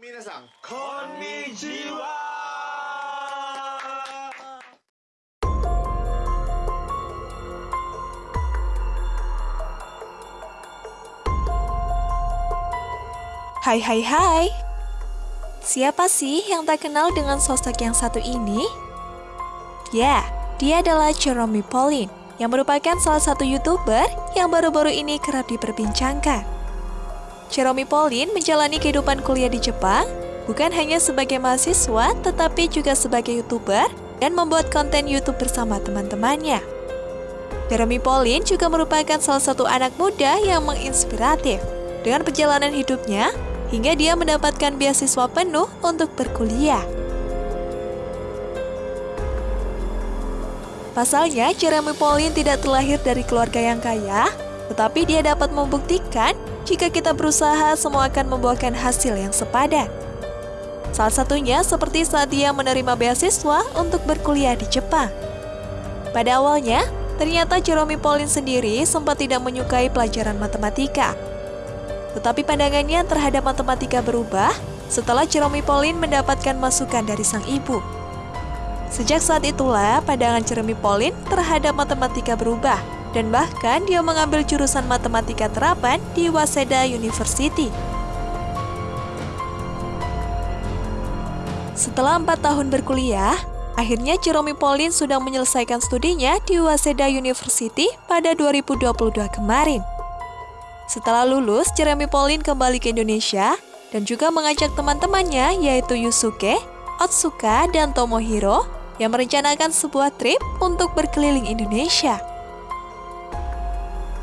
皆さん、こんにちは Hai hai hai Siapa sih yang tak kenal dengan sosok yang satu ini? Ya, dia adalah Jeremy Pauline yang merupakan salah satu youtuber yang baru-baru ini kerap diperbincangkan. Jeremy Pauline menjalani kehidupan kuliah di Jepang bukan hanya sebagai mahasiswa tetapi juga sebagai youtuber dan membuat konten YouTube bersama teman-temannya. Jeremy Pauline juga merupakan salah satu anak muda yang menginspiratif dengan perjalanan hidupnya hingga dia mendapatkan beasiswa penuh untuk berkuliah. Pasalnya, Jeremy Pauline tidak terlahir dari keluarga yang kaya, tetapi dia dapat membuktikan jika kita berusaha semua akan membuahkan hasil yang sepadan. Salah satunya seperti saat dia menerima beasiswa untuk berkuliah di Jepang. Pada awalnya, ternyata Jeremy Pauline sendiri sempat tidak menyukai pelajaran matematika. Tetapi pandangannya terhadap matematika berubah setelah Jeremy Pauline mendapatkan masukan dari sang ibu. Sejak saat itulah pandangan Jeremy Pauline terhadap matematika berubah dan bahkan dia mengambil jurusan matematika terapan di Waseda University. Setelah empat tahun berkuliah, akhirnya Jeremy Pauline sudah menyelesaikan studinya di Waseda University pada 2022 kemarin. Setelah lulus, Jeremy Pauline kembali ke Indonesia dan juga mengajak teman-temannya yaitu Yusuke, Otsuka, dan Tomohiro yang merencanakan sebuah trip untuk berkeliling Indonesia.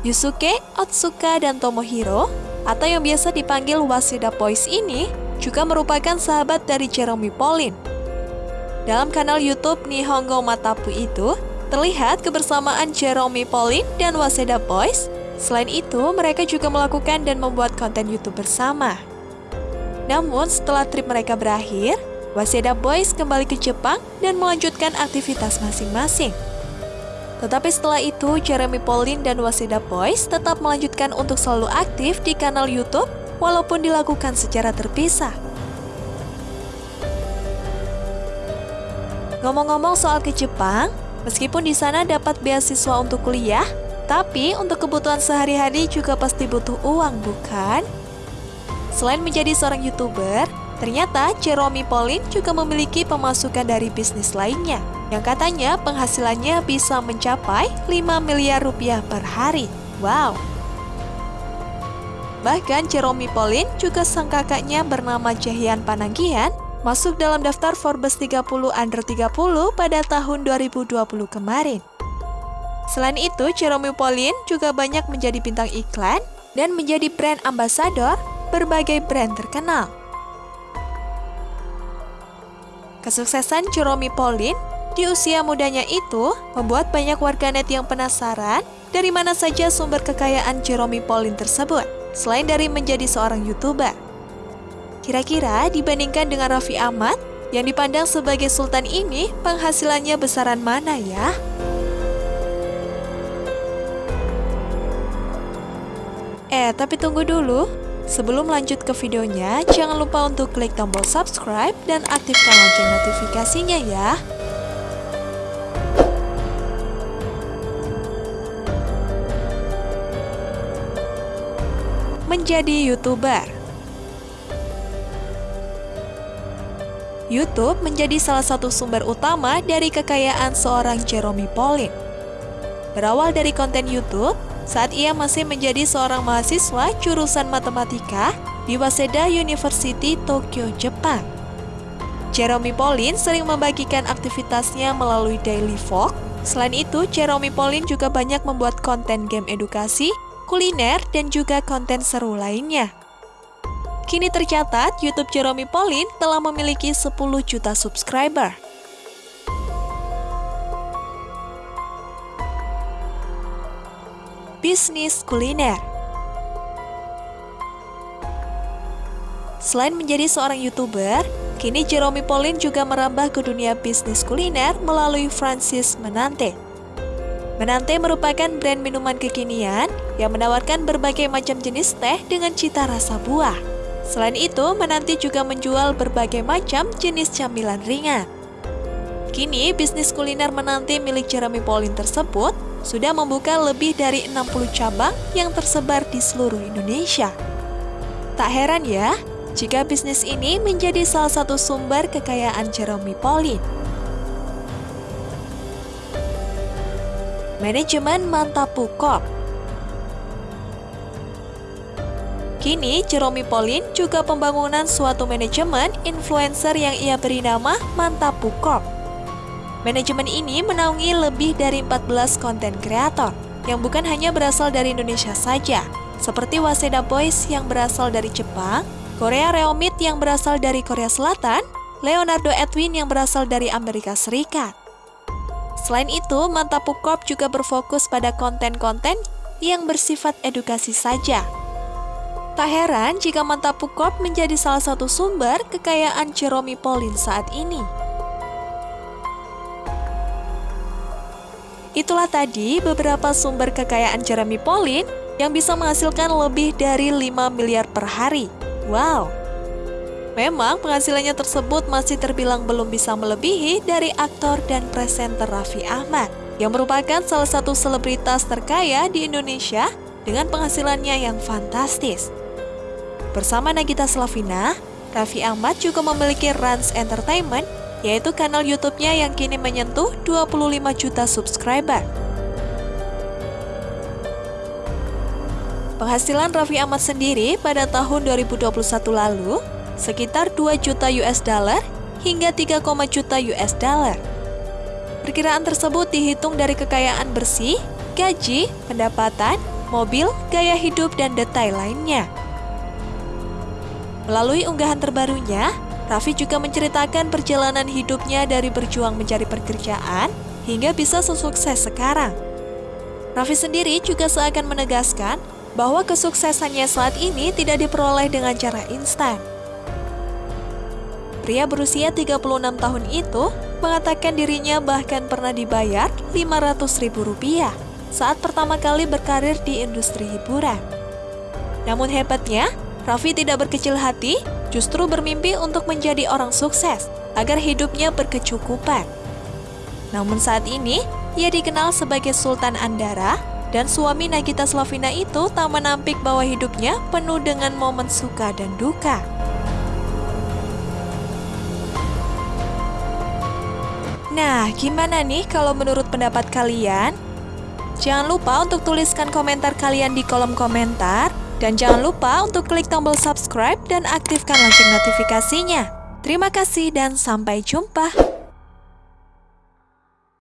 Yusuke, Otsuka, dan Tomohiro atau yang biasa dipanggil Waseda Boys ini juga merupakan sahabat dari Jeremy Pauline. Dalam kanal YouTube Nihongo Matapu itu, terlihat kebersamaan Jeremy Pauline dan Waseda Boys Selain itu, mereka juga melakukan dan membuat konten YouTube bersama. Namun, setelah trip mereka berakhir, Waseda Boys kembali ke Jepang dan melanjutkan aktivitas masing-masing. Tetapi setelah itu, Jeremy Pauline dan Waseda Boys tetap melanjutkan untuk selalu aktif di kanal YouTube walaupun dilakukan secara terpisah. Ngomong-ngomong soal ke Jepang, meskipun di sana dapat beasiswa untuk kuliah, tapi untuk kebutuhan sehari-hari juga pasti butuh uang, bukan? Selain menjadi seorang YouTuber, ternyata Jeremy Pauline juga memiliki pemasukan dari bisnis lainnya yang katanya penghasilannya bisa mencapai 5 miliar rupiah per hari. Wow! Bahkan Jeremy Pauline juga sang kakaknya bernama Jahian Pananggian masuk dalam daftar Forbes 30 Under 30 pada tahun 2020 kemarin. Selain itu, Jeremy Pauline juga banyak menjadi bintang iklan dan menjadi brand ambassador berbagai brand terkenal. Kesuksesan Jeremy Pauline di usia mudanya itu membuat banyak warganet yang penasaran dari mana saja sumber kekayaan Jeremy Pauline tersebut, selain dari menjadi seorang YouTuber. Kira-kira dibandingkan dengan Raffi Ahmad yang dipandang sebagai sultan ini, penghasilannya besaran mana ya? Eh, tapi tunggu dulu. Sebelum lanjut ke videonya, jangan lupa untuk klik tombol subscribe dan aktifkan lonceng notifikasinya ya. Menjadi YouTuber YouTube menjadi salah satu sumber utama dari kekayaan seorang Jeremy Pauline. Berawal dari konten YouTube, saat ia masih menjadi seorang mahasiswa jurusan matematika di Waseda University, Tokyo, Jepang. Jeremy Pauline sering membagikan aktivitasnya melalui daily vlog. Selain itu, Jeremy Pauline juga banyak membuat konten game edukasi, kuliner, dan juga konten seru lainnya. Kini tercatat, YouTube Jeremy Pauline telah memiliki 10 juta subscriber. Bisnis kuliner. Selain menjadi seorang YouTuber, kini Jeremy Pauline juga merambah ke dunia bisnis kuliner melalui Francis Menante. Menante merupakan brand minuman kekinian yang menawarkan berbagai macam jenis teh dengan cita rasa buah. Selain itu, Menanti juga menjual berbagai macam jenis camilan ringan. Kini, bisnis kuliner Menanti milik Jeremy Pauline tersebut sudah membuka lebih dari 60 cabang yang tersebar di seluruh Indonesia. Tak heran ya, jika bisnis ini menjadi salah satu sumber kekayaan Jeremy Pauline. Manajemen Mantapu Corp Kini, Jeremy Pauline juga pembangunan suatu manajemen influencer yang ia beri nama Mantapu Corp. Manajemen ini menaungi lebih dari 14 konten kreator yang bukan hanya berasal dari Indonesia saja, seperti Waseda Boys yang berasal dari Jepang, Korea Reomit yang berasal dari Korea Selatan, Leonardo Edwin yang berasal dari Amerika Serikat. Selain itu, Mantapu Corp juga berfokus pada konten-konten yang bersifat edukasi saja. Tak heran jika Mantapu Corp menjadi salah satu sumber kekayaan Jeremy Pauline saat ini. Itulah tadi beberapa sumber kekayaan Jeremy Pauline yang bisa menghasilkan lebih dari 5 miliar per hari. Wow, Memang penghasilannya tersebut masih terbilang belum bisa melebihi dari aktor dan presenter Raffi Ahmad yang merupakan salah satu selebritas terkaya di Indonesia dengan penghasilannya yang fantastis. Bersama Nagita Slavina, Raffi Ahmad juga memiliki Rans Entertainment, yaitu kanal YouTube-nya yang kini menyentuh 25 juta subscriber. Penghasilan Raffi Ahmad sendiri pada tahun 2021 lalu sekitar 2 juta US dollar hingga 3, juta US dollar. Perkiraan tersebut dihitung dari kekayaan bersih, gaji, pendapatan, mobil, gaya hidup, dan detail lainnya. Melalui unggahan terbarunya, Raffi juga menceritakan perjalanan hidupnya dari berjuang mencari pekerjaan hingga bisa sesukses sekarang. Raffi sendiri juga seakan menegaskan bahwa kesuksesannya saat ini tidak diperoleh dengan cara instan, Pria berusia 36 tahun itu mengatakan dirinya bahkan pernah dibayar 500 ribu rupiah saat pertama kali berkarir di industri hiburan. Namun hebatnya, Raffi tidak berkecil hati, justru bermimpi untuk menjadi orang sukses agar hidupnya berkecukupan. Namun saat ini, ia dikenal sebagai Sultan Andara dan suami Nagita Slavina itu tak menampik bahwa hidupnya penuh dengan momen suka dan duka. Nah, gimana nih kalau menurut pendapat kalian? Jangan lupa untuk tuliskan komentar kalian di kolom komentar. Dan jangan lupa untuk klik tombol subscribe dan aktifkan lonceng notifikasinya. Terima kasih dan sampai jumpa.